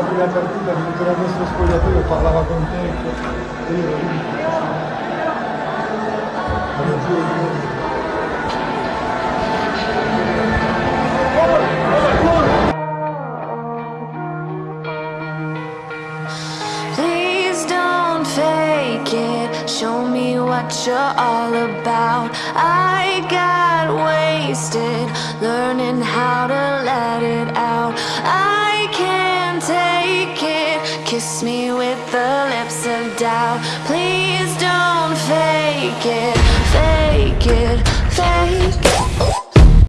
durante la partita spogliatoio parlava con te. Please don't it. Show me what you're all about. I got wasted learning how to let it out. I it. Kiss me with the lips of doubt. Please don't fake it, fake it.